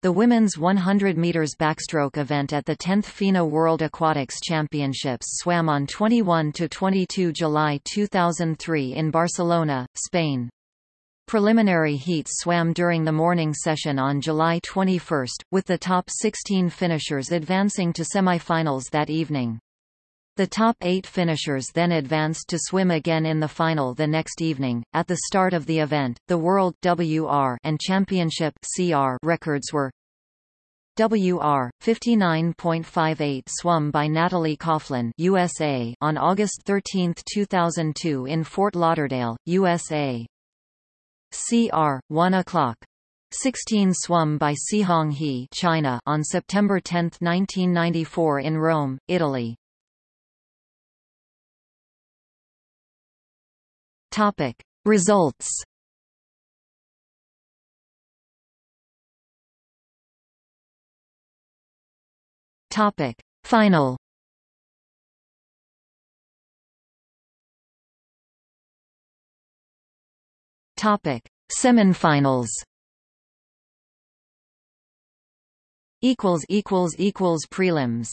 The women's 100 meters backstroke event at the 10th FINA World Aquatics Championships swam on 21 to 22 July 2003 in Barcelona, Spain. Preliminary heats swam during the morning session on July 21, with the top 16 finishers advancing to semifinals that evening. The top eight finishers then advanced to swim again in the final the next evening. At the start of the event, the World WR and Championship CR records were WR 59.58 swum by Natalie Coughlin USA on August 13, 2002 in Fort Lauderdale, USA. CR 1 o'clock 16 swum by Cihong He China on September 10, 1994 in Rome, Italy. Topic. Results. Topic. Final. Topic: Semifinals. Equals equals equals prelims.